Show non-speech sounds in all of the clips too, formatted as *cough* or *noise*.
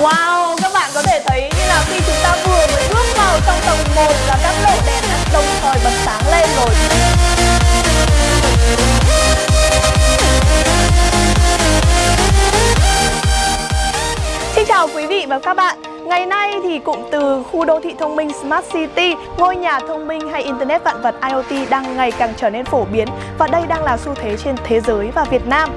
Wow, các bạn có thể thấy như là khi chúng ta vừa mới bước vào trong tầng 1 là các lỗ đèn đã đồng thời bật sáng lên rồi. Xin chào quý vị và các bạn. Ngày nay thì cụm từ khu đô thị thông minh Smart City, ngôi nhà thông minh hay Internet vạn vật IoT đang ngày càng trở nên phổ biến và đây đang là xu thế trên thế giới và Việt Nam.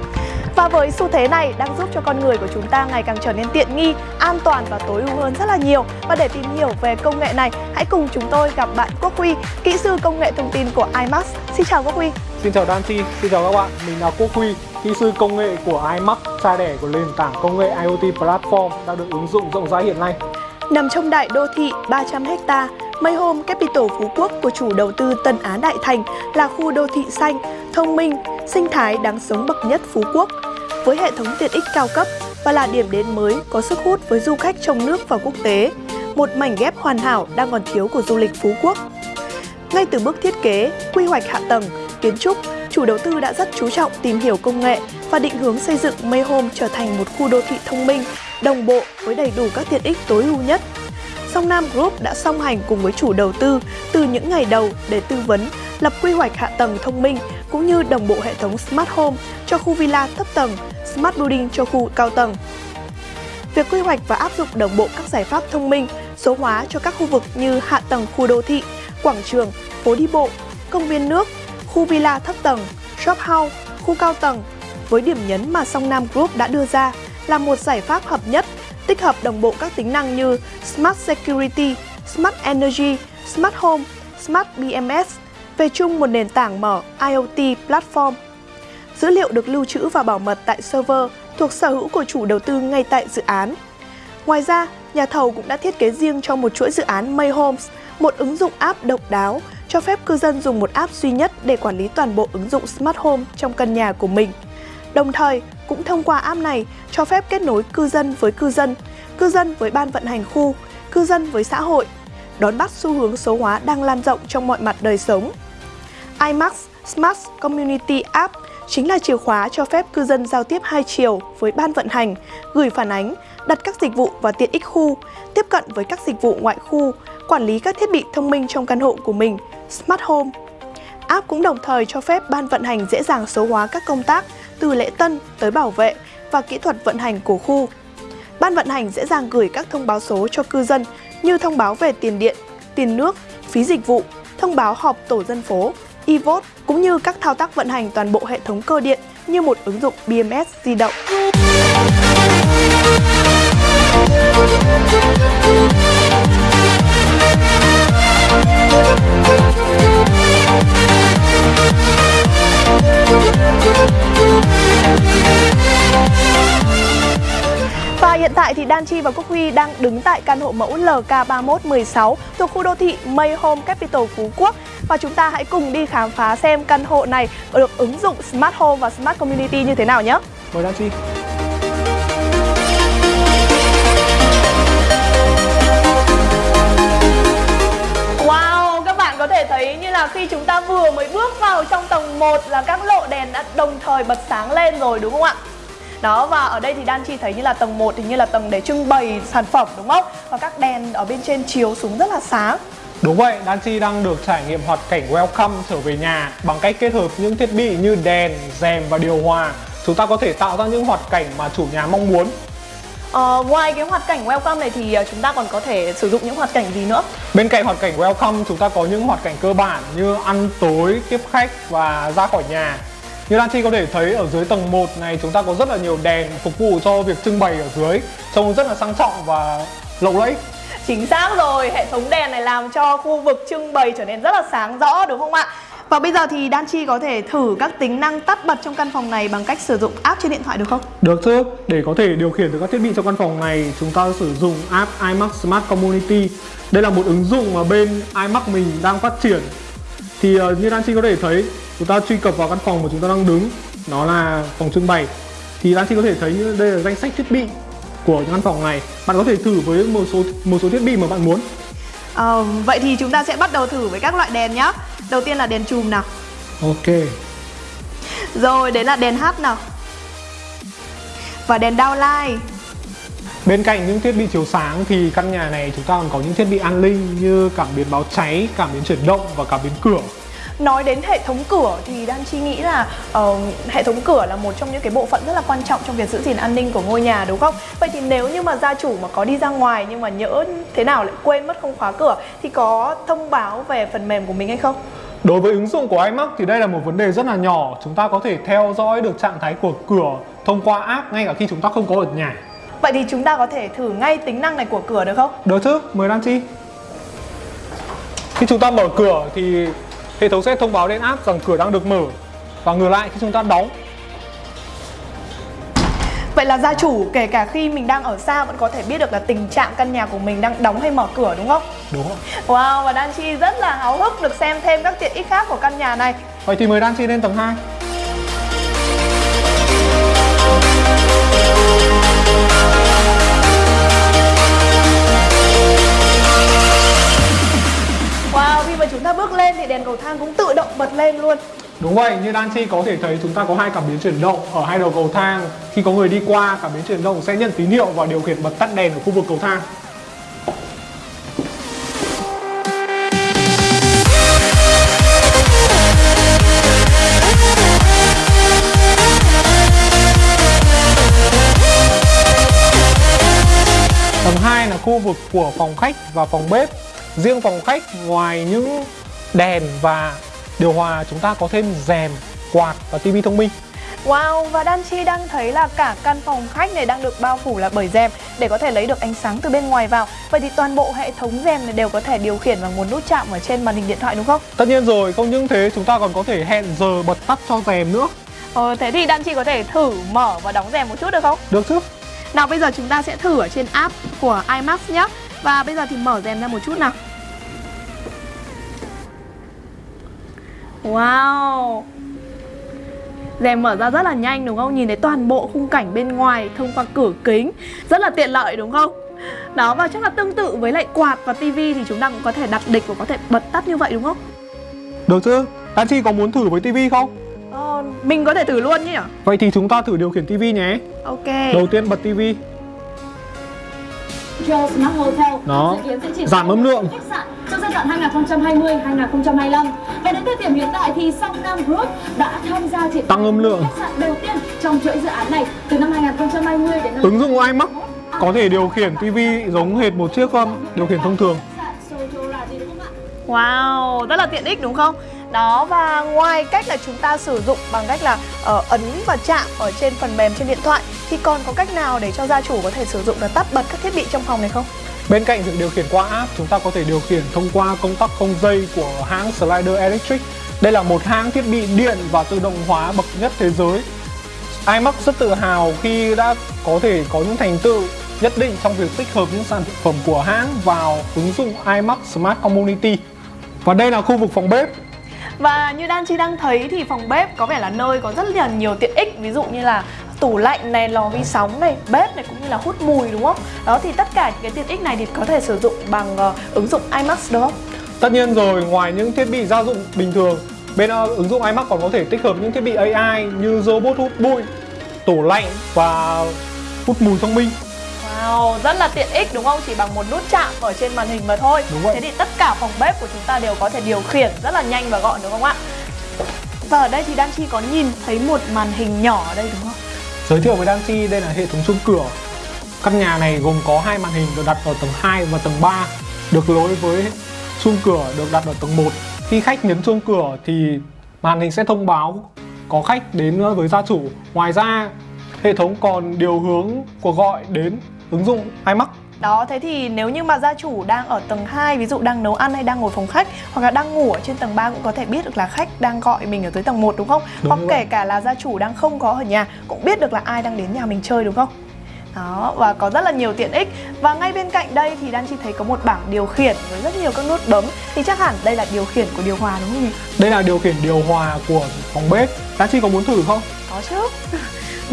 Và với xu thế này đang giúp cho con người của chúng ta ngày càng trở nên tiện nghi, an toàn và tối ưu hơn rất là nhiều. Và để tìm hiểu về công nghệ này, hãy cùng chúng tôi gặp bạn Quốc Huy, kỹ sư công nghệ thông tin của iMax. Xin chào Quốc Huy. Xin chào Danchi, xin chào các bạn, mình là Quốc Huy, kỹ sư công nghệ của iMax, cha đẻ của nền tảng công nghệ IoT Platform đang được ứng dụng rộng rãi hiện nay. Nằm trong đại đô thị 300 ha, Mayhome Capital Phú Quốc của chủ đầu tư Tân Á Đại Thành là khu đô thị xanh, thông minh, sinh thái đáng sống bậc nhất Phú Quốc với hệ thống tiện ích cao cấp và là điểm đến mới có sức hút với du khách trong nước và quốc tế, một mảnh ghép hoàn hảo đang còn thiếu của du lịch Phú Quốc. Ngay từ bước thiết kế, quy hoạch hạ tầng, kiến trúc, chủ đầu tư đã rất chú trọng tìm hiểu công nghệ và định hướng xây dựng Mayhome trở thành một khu đô thị thông minh, đồng bộ với đầy đủ các tiện ích tối ưu nhất. Song Nam Group đã song hành cùng với chủ đầu tư từ những ngày đầu để tư vấn, lập quy hoạch hạ tầng thông minh cũng như đồng bộ hệ thống Smart Home cho khu villa thấp tầng, Smart Building cho khu cao tầng. Việc quy hoạch và áp dụng đồng bộ các giải pháp thông minh, số hóa cho các khu vực như hạ tầng khu đô thị, quảng trường, phố đi bộ, công viên nước, khu villa thấp tầng, shop house, khu cao tầng với điểm nhấn mà Song Nam Group đã đưa ra là một giải pháp hợp nhất, tích hợp đồng bộ các tính năng như Smart Security, Smart Energy, Smart Home, Smart BMS, về chung một nền tảng mở IoT Platform. Dữ liệu được lưu trữ và bảo mật tại server thuộc sở hữu của chủ đầu tư ngay tại dự án. Ngoài ra, nhà thầu cũng đã thiết kế riêng cho một chuỗi dự án May Homes, một ứng dụng app độc đáo cho phép cư dân dùng một app duy nhất để quản lý toàn bộ ứng dụng Smart Home trong căn nhà của mình. Đồng thời, cũng thông qua app này cho phép kết nối cư dân với cư dân, cư dân với ban vận hành khu, cư dân với xã hội, đón bắt xu hướng số hóa đang lan rộng trong mọi mặt đời sống. iMax Smart Community App chính là chìa khóa cho phép cư dân giao tiếp hai chiều với ban vận hành, gửi phản ánh, đặt các dịch vụ và tiện ích khu, tiếp cận với các dịch vụ ngoại khu, quản lý các thiết bị thông minh trong căn hộ của mình, Smart Home. App cũng đồng thời cho phép ban vận hành dễ dàng số hóa các công tác từ lễ tân tới bảo vệ và kỹ thuật vận hành của khu. Ban vận hành dễ dàng gửi các thông báo số cho cư dân như thông báo về tiền điện, tiền nước, phí dịch vụ, thông báo họp tổ dân phố, e-vote cũng như các thao tác vận hành toàn bộ hệ thống cơ điện như một ứng dụng BMS di động. Hiện tại thì Đan Chi và Quốc Huy đang đứng tại căn hộ mẫu LK3116 thuộc khu đô thị May Home Capital Phú Quốc và chúng ta hãy cùng đi khám phá xem căn hộ này được ứng dụng Smart Home và Smart Community như thế nào nhé. Mời Đan Chi. Wow, các bạn có thể thấy như là khi chúng ta vừa mới bước vào trong tầng 1 là các lộ đèn đã đồng thời bật sáng lên rồi đúng không ạ? Đó và ở đây thì Đan Chi thấy như là tầng 1 thì như là tầng để trưng bày sản phẩm đúng không? Và các đèn ở bên trên chiếu xuống rất là sáng. Đúng vậy, Đan Chi đang được trải nghiệm hoạt cảnh welcome trở về nhà bằng cách kết hợp những thiết bị như đèn, rèm và điều hòa. Chúng ta có thể tạo ra những hoạt cảnh mà chủ nhà mong muốn. Ờ, ngoài cái hoạt cảnh welcome này thì ờ, chúng ta còn có thể sử dụng những hoạt cảnh gì nữa? Bên cạnh hoạt cảnh welcome, chúng ta có những hoạt cảnh cơ bản như ăn tối, tiếp khách và ra khỏi nhà. Như Lan Chi có thể thấy ở dưới tầng 1 này chúng ta có rất là nhiều đèn phục vụ cho việc trưng bày ở dưới. Trông rất là sang trọng và lộng lẫy. Chính xác rồi, hệ thống đèn này làm cho khu vực trưng bày trở nên rất là sáng rõ đúng không ạ? Và bây giờ thì Đan Chi có thể thử các tính năng tắt bật trong căn phòng này bằng cách sử dụng app trên điện thoại được không? Được chứ, để có thể điều khiển được các thiết bị trong căn phòng này chúng ta sử dụng app iMax Smart Community. Đây là một ứng dụng mà bên iMax mình đang phát triển. Thì uh, như Đan Chi có thể thấy chúng ta truy cập vào căn phòng mà chúng ta đang đứng. Nó là phòng trưng bày. Thì Đan Chi có thể thấy như đây là danh sách thiết bị của căn phòng này. Bạn có thể thử với một số một số thiết bị mà bạn muốn. À, Vậy thì chúng ta sẽ bắt đầu thử với các loại đèn nhé Đầu tiên là đèn chùm nào. Ok. Rồi, đấy là đèn hát nào. Và đèn downlight Bên cạnh những thiết bị chiếu sáng thì căn nhà này chúng ta còn có những thiết bị an ninh như cảm biến báo cháy, cảm biến chuyển động và cảm biến cửa. Nói đến hệ thống cửa thì Đan Chi nghĩ là uh, hệ thống cửa là một trong những cái bộ phận rất là quan trọng trong việc giữ gìn an ninh của ngôi nhà đúng không? Vậy thì nếu như mà gia chủ mà có đi ra ngoài nhưng mà nhỡ thế nào lại quên mất không khóa cửa thì có thông báo về phần mềm của mình hay không? Đối với ứng dụng của iMac thì đây là một vấn đề rất là nhỏ Chúng ta có thể theo dõi được trạng thái của cửa thông qua app ngay cả khi chúng ta không có ở nhà Vậy thì chúng ta có thể thử ngay tính năng này của cửa được không? Được chứ, mời Đan Chi Khi chúng ta mở cửa thì hệ thống sẽ thông báo lên app rằng cửa đang được mở Và ngược lại khi chúng ta đóng Vậy là gia chủ kể cả khi mình đang ở xa vẫn có thể biết được là tình trạng căn nhà của mình đang đóng hay mở cửa đúng không? Đúng? Wow và Đan Chi rất là háo hức được xem thêm các tiện ích khác của căn nhà này Vậy thì mời Đan Chi lên tầng 2 mà chúng ta bước lên thì đèn cầu thang cũng tự động bật lên luôn. Đúng vậy, như Đan Chi có thể thấy chúng ta có hai cảm biến chuyển động ở hai đầu cầu thang. Khi có người đi qua, cảm biến chuyển động sẽ nhận tín hiệu và điều khiển bật tắt đèn ở khu vực cầu thang. Tầng 2 là khu vực của phòng khách và phòng bếp. Riêng phòng khách ngoài những đèn và điều hòa chúng ta có thêm rèm, quạt và tivi thông minh Wow, và Đan Chi đang thấy là cả căn phòng khách này đang được bao phủ là bởi rèm để có thể lấy được ánh sáng từ bên ngoài vào. Vậy thì toàn bộ hệ thống rèm này đều có thể điều khiển bằng một nút chạm ở trên màn hình điện thoại đúng không? Tất nhiên rồi, không những thế chúng ta còn có thể hẹn giờ bật tắt cho rèm nữa Ờ, thế thì Đan Chi có thể thử mở và đóng rèm một chút được không? Được chứ? Nào bây giờ chúng ta sẽ thử ở trên app của iMax nhé Và bây giờ thì mở rèm ra một chút nào Wow Rèm mở ra rất là nhanh đúng không? Nhìn thấy toàn bộ khung cảnh bên ngoài thông qua cửa kính Rất là tiện lợi đúng không? Đó và chắc là tương tự với lại quạt và tivi thì chúng ta cũng có thể đặt địch và có thể bật tắt như vậy đúng không? Được chứ? Đan Chi có muốn thử với tivi không? Ờ, mình có thể thử luôn nhỉ? Vậy thì chúng ta thử điều khiển tivi nhé Ok Đầu tiên bật tivi Joe Smart Hotel Đó. dự kiến sẽ triển Giảm khai âm lượng. trong giai đoạn 2020-2025 và đến thời điểm hiện tại thì Song Nam Group đã tham gia triển Tăng âm lượng. khách sạn đầu tiên trong chuỗi dự án này từ năm 2020 đến năm Ứng dụng iMac có thể điều khiển tivi giống hệt một chiếc điều khiển thông thường Khách sạn Sojo là gì đúng không ạ? Wow, rất là tiện ích đúng không? Đó và ngoài cách là chúng ta sử dụng bằng cách là uh, ấn và chạm ở trên phần mềm trên điện thoại thì còn có cách nào để cho gia chủ có thể sử dụng và tắt bật các thiết bị trong phòng này không? Bên cạnh việc điều khiển qua app, chúng ta có thể điều khiển thông qua công tắc không dây của hãng Slider Electric. Đây là một hãng thiết bị điện và tự động hóa bậc nhất thế giới. iMac rất tự hào khi đã có thể có những thành tựu nhất định trong việc tích hợp những sản phẩm của hãng vào ứng dụng iMac Smart Community. Và đây là khu vực phòng bếp. Và như Đan Chi đang thấy thì phòng bếp có vẻ là nơi có rất là nhiều tiện ích Ví dụ như là tủ lạnh này, lò vi sóng này, bếp này cũng như là hút mùi đúng không? Đó thì tất cả những cái tiện ích này thì có thể sử dụng bằng uh, ứng dụng iMax đúng không? Tất nhiên rồi, ngoài những thiết bị gia dụng bình thường, bên uh, ứng dụng iMac còn có thể tích hợp những thiết bị AI như robot hút bụi, tủ lạnh và hút mùi thông minh. Wow, rất là tiện ích đúng không? Chỉ bằng một nút chạm ở trên màn hình mà thôi Đúng vậy. Thế thì tất cả phòng bếp của chúng ta đều có thể điều khiển rất là nhanh và gọn đúng không ạ? Và ở đây thì Đan Chi có nhìn thấy một màn hình nhỏ ở đây đúng không? Giới thiệu với Đan Chi đây là hệ thống chuông cửa. Căn nhà này gồm có hai màn hình được đặt ở tầng 2 và tầng 3, được nối với chuông cửa được đặt ở tầng 1. Khi khách nhấn chuông cửa thì màn hình sẽ thông báo có khách đến với gia chủ. Ngoài ra, hệ thống còn điều hướng cuộc gọi đến ứng dụng iMac. Đó, thế thì nếu như mà gia chủ đang ở tầng 2 Ví dụ đang nấu ăn hay đang ngồi phòng khách Hoặc là đang ngủ ở trên tầng 3 cũng có thể biết được là khách đang gọi mình ở dưới tầng 1 đúng không? Đúng Hoặc kể vậy. cả là gia chủ đang không có ở nhà Cũng biết được là ai đang đến nhà mình chơi đúng không? Đó, và có rất là nhiều tiện ích Và ngay bên cạnh đây thì Đan Chi thấy có một bảng điều khiển với rất nhiều các nút bấm Thì chắc hẳn đây là điều khiển của điều hòa đúng không nhỉ? Đây là điều khiển điều hòa của phòng bếp. Đan Chi có muốn thử không? Có chứ *laughs*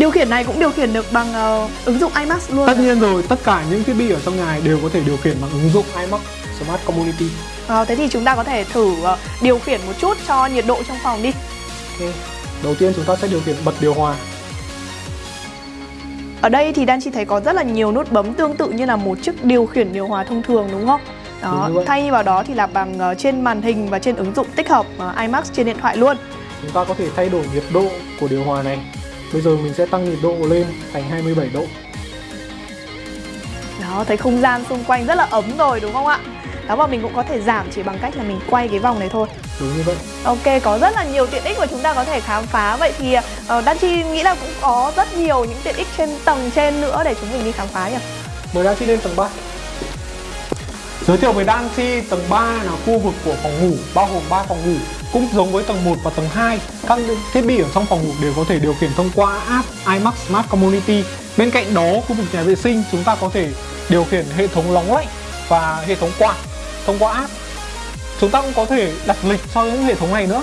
Điều khiển này cũng điều khiển được bằng ờ, ứng dụng iMax luôn Tất nhiên rồi, tất cả những thiết bị ở trong nhà đều có thể điều khiển bằng ứng dụng iMac Smart Community. Ờ, Thế thì chúng ta có thể thử ờ, điều khiển một chút cho nhiệt độ trong phòng đi Ok. Đầu tiên chúng ta sẽ điều khiển bật điều hòa. Ở đây thì Đan Chi thấy có rất là nhiều nút bấm tương tự như là một chiếc điều khiển điều hòa thông thường đúng không? Đó, Đúng thay vào đó thì là bằng ờ, trên màn hình và trên ứng dụng tích hợp ờ, iMax trên điện thoại luôn. Chúng ta có thể thay đổi nhiệt độ của điều hòa này. Bây giờ mình sẽ tăng nhiệt độ lên thành 27 độ. Đó, thấy không gian xung quanh rất là ấm rồi đúng không ạ? Đó và mình cũng có thể giảm chỉ bằng cách là mình quay cái vòng này thôi. Đúng như vậy. Ok, có rất là nhiều tiện ích mà chúng ta có thể khám phá Vậy thì uh, Đan Chi nghĩ là cũng có rất nhiều những tiện ích trên tầng trên nữa để chúng mình đi khám phá nhỉ? Mời Đan Chi lên tầng 3. Giới thiệu về Đan tầng 3 là khu vực của phòng ngủ, bao gồm 3 phòng ngủ. Cũng giống với tầng 1 và tầng 2, các thiết bị ở trong phòng ngủ đều có thể điều khiển thông qua app iMax Smart Community. Bên cạnh đó, khu vực nhà vệ sinh chúng ta có thể điều khiển hệ thống nóng lạnh và hệ thống quạt thông qua app. Chúng ta cũng có thể đặt lịch cho những hệ thống này nữa.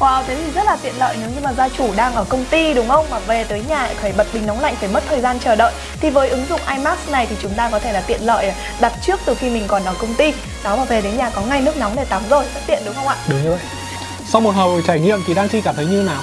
Wow, thế thì rất là tiện lợi nếu như mà gia chủ đang ở công ty đúng không? Mà về tới nhà lại phải bật bình nóng lạnh phải mất thời gian chờ đợi Thì với ứng dụng iMax này thì chúng ta có thể là tiện lợi đặt trước từ khi mình còn ở công ty Đó mà về đến nhà có ngay nước nóng để tắm rồi, rất tiện đúng không ạ? Đúng như vậy. Sau một hồi trải nghiệm thì Đăng Chi cảm thấy như nào?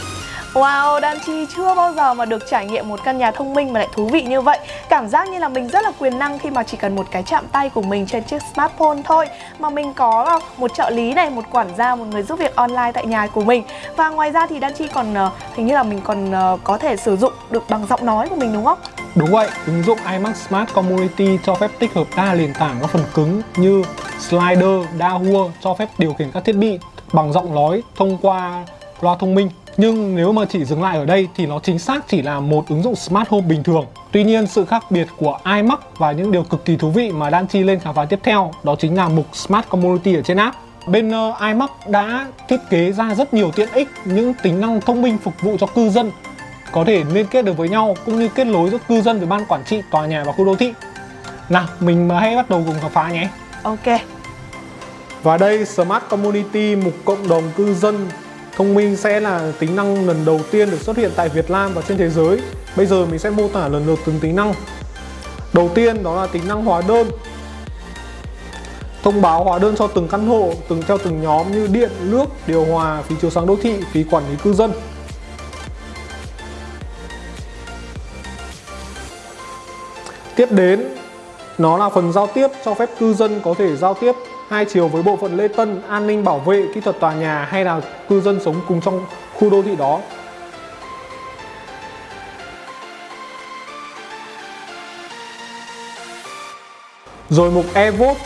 Wow, Dan Chi chưa bao giờ mà được trải nghiệm một căn nhà thông minh mà lại thú vị như vậy Cảm giác như là mình rất là quyền năng khi mà chỉ cần một cái chạm tay của mình trên chiếc smartphone thôi Mà mình có ờ, một trợ lý này, một quản gia, một người giúp việc online tại nhà của mình Và ngoài ra thì Dan Chi còn ờ, hình như là mình còn ờ, có thể sử dụng được bằng giọng nói của mình đúng không? Đúng vậy, ứng dụng iMax Smart Community cho phép tích hợp đa nền tảng các phần cứng như slider, Dahua cho phép điều khiển các thiết bị bằng giọng nói thông qua loa thông minh. Nhưng nếu mà chỉ dừng lại ở đây thì nó chính xác chỉ là một ứng dụng Smart Home bình thường. Tuy nhiên sự khác biệt của iMax và những điều cực kỳ thú vị mà Đan Chi lên khám phá tiếp theo đó chính là mục Smart Community ở trên app. Bên uh, iMax đã thiết kế ra rất nhiều tiện ích, những tính năng thông minh phục vụ cho cư dân có thể liên kết được với nhau cũng như kết nối giữa cư dân với ban quản trị tòa nhà và khu đô thị. Nào, mình hãy bắt đầu cùng khám phá nhé. Ok, Và đây Smart Community mục cộng đồng cư dân thông minh sẽ là tính năng lần đầu tiên được xuất hiện tại Việt Nam và trên thế giới. Bây giờ mình sẽ mô tả lần lượt từng tính năng. Đầu tiên đó là tính năng hóa đơn. Thông báo hóa đơn cho từng căn hộ, từng theo từng nhóm như điện, nước, điều hòa, phí chiếu sáng đô thị, phí quản lý cư dân. Tiếp đến, nó là phần giao tiếp cho phép cư dân có thể giao tiếp hai chiều với bộ phận lễ tân, an ninh bảo vệ, kỹ thuật tòa nhà hay là cư dân sống cùng trong khu đô thị đó. Rồi mục e-vote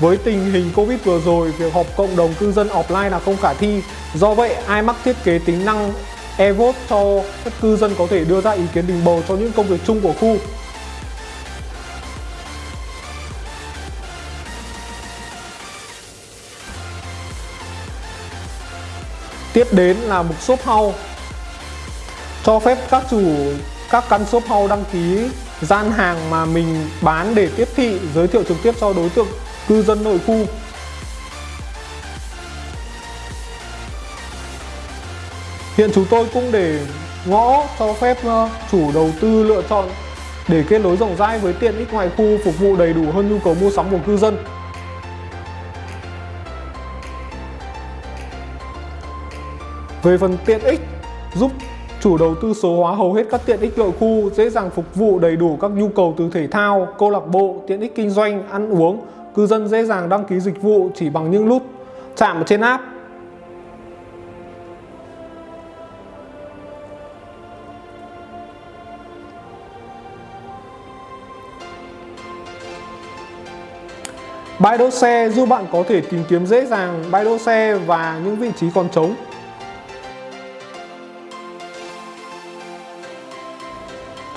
với tình hình Covid vừa rồi, việc họp cộng đồng cư dân offline là không khả thi. Do vậy, iMac thiết kế tính năng e-vote cho các cư dân có thể đưa ra ý kiến đình bầu cho những công việc chung của khu. Tiếp đến là mục shop house cho phép các chủ, các căn shop house đăng ký gian hàng mà mình bán để tiếp thị, giới thiệu trực tiếp cho đối tượng cư dân nội khu. Hiện chúng tôi cũng để ngõ cho phép ờ, chủ đầu tư lựa chọn để kết nối rộng rãi với tiện ích ngoài khu phục vụ đầy đủ hơn nhu cầu mua sắm của cư dân. Về phần tiện ích, giúp chủ đầu tư số hóa hầu hết các tiện ích nội khu, dễ dàng phục vụ đầy đủ các nhu cầu từ thể thao, câu lạc bộ, tiện ích kinh doanh, ăn uống. Cư dân dễ dàng đăng ký dịch vụ chỉ bằng những nút chạm trên app. Bãi đỗ xe giúp bạn có thể tìm kiếm dễ dàng bãi đỗ xe và những vị trí còn trống.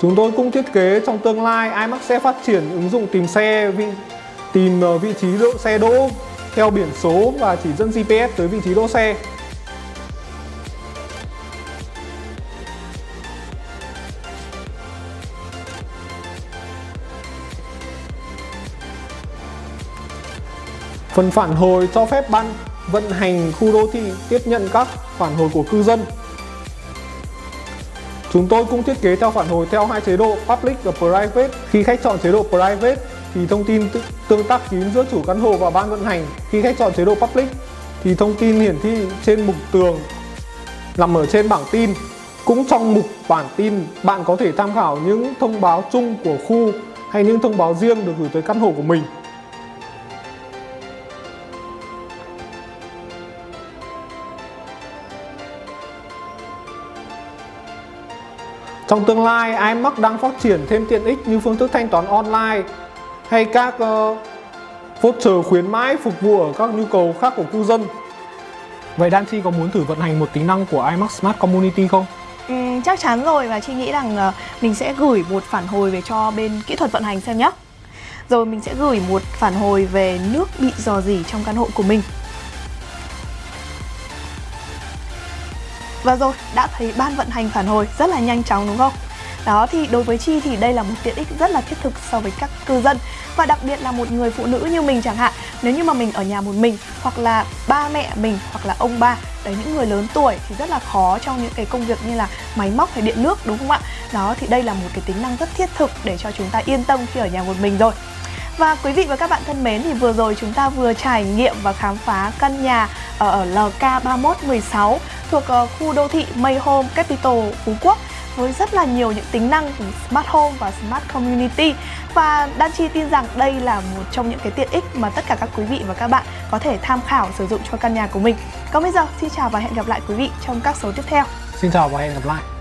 Chúng tôi cũng thiết kế trong tương lai iMac sẽ phát triển ứng dụng tìm xe vị, tìm ờ, vị trí đỗ xe đỗ theo biển số và chỉ dẫn GPS tới vị trí đỗ xe. Phần phản hồi cho phép ban vận hành khu đô thị tiếp nhận các phản hồi của cư dân. Chúng tôi cũng thiết kế theo phản hồi theo hai chế độ Public và Private. Khi khách chọn chế độ Private thì thông tin tương tác kín giữa chủ căn hộ và ban vận hành. Khi khách chọn chế độ Public thì thông tin hiển thị trên mục tường nằm ở trên bảng tin. Cũng trong mục bản tin, bạn có thể tham khảo những thông báo chung của khu hay những thông báo riêng được gửi tới căn hộ của mình. Trong tương lai, iMac đang phát triển thêm tiện ích như phương thức thanh toán online hay các uh, voucher khuyến mãi phục vụ ở các nhu cầu khác của cư dân. Vậy Dan Chi có muốn thử vận hành một tính năng của iMac Smart Community không? Ừ, chắc chắn rồi và chị nghĩ rằng uh, mình sẽ gửi một phản hồi về cho bên kỹ thuật vận hành xem nhé. Rồi mình sẽ gửi một phản hồi về nước bị dò dỉ trong căn hộ của mình. Và rồi, đã thấy ban vận hành phản hồi rất là nhanh chóng đúng không? Đó thì đối với Chi thì đây là một tiện ích rất là thiết thực so với các cư dân Và đặc biệt là một người phụ nữ như mình chẳng hạn Nếu như mà mình ở nhà một mình hoặc là ba mẹ mình hoặc là ông ba Đấy những người lớn tuổi thì rất là khó trong những cái công việc như là máy móc hay điện nước đúng không ạ? Đó thì đây là một cái tính năng rất thiết thực để cho chúng ta yên tâm khi ở nhà một mình rồi và quý vị và các bạn thân mến thì vừa rồi chúng ta vừa trải nghiệm và khám phá căn nhà ở LK3116 thuộc ờ, khu đô thị Mayhome, Capital, Phú Quốc, với rất là nhiều những tính năng của Smart Home và Smart Community và Đan Chi tin rằng đây là một trong những cái tiện ích mà tất cả các quý vị và các bạn có thể tham khảo sử dụng cho căn nhà của mình. Còn bây giờ, xin chào và hẹn gặp lại quý vị trong các số tiếp theo. Xin chào và hẹn gặp lại.